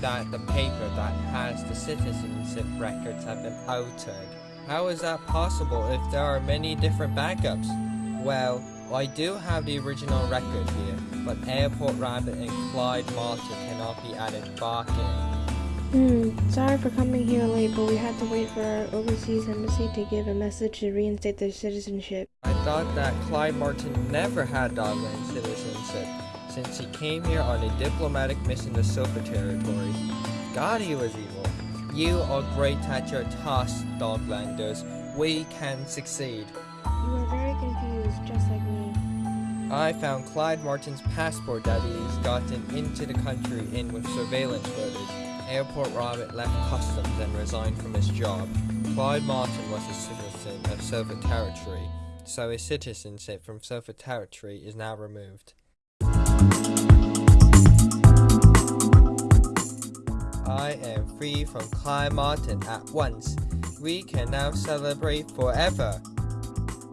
that the paper that has the citizenship records have been altered. How is that possible if there are many different backups? Well, I do have the original record here, but Airport Rabbit and Clyde Martin cannot be added back in. Hmm, sorry for coming here late, but we had to wait for our overseas embassy to give a message to reinstate their citizenship. I thought that Clyde Martin never had Dogland citizenship since he came here on a diplomatic mission to Silver Territory. God, he was evil. You are great at your task, Doglanders. We can succeed. You are very confused, just like me. I found Clyde Martin's passport that he's gotten into the country in with surveillance footage. Airport Rabbit left customs and resigned from his job. Clyde Martin was a citizen of Silver Territory, so his citizenship from Silver Territory is now removed. I am free from Clyde Martin at once. We can now celebrate forever.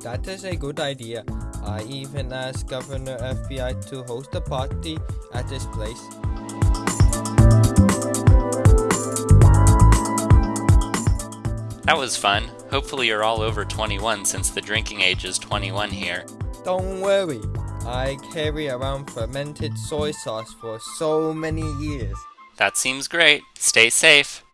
That is a good idea. I even asked Governor FBI to host a party at this place. That was fun. Hopefully you're all over 21 since the drinking age is 21 here. Don't worry, I carry around fermented soy sauce for so many years. That seems great. Stay safe.